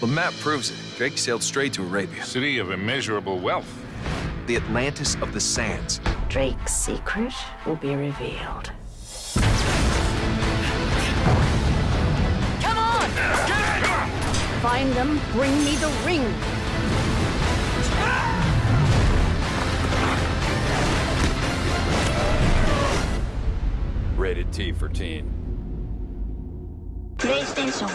The map proves it. Drake sailed straight to Arabia, City of immeasurable wealth. the Atlantis of the Sands. Drake's secret will be revealed. Come on! Find them, bring me the ring. Rated T for teen. PlayStation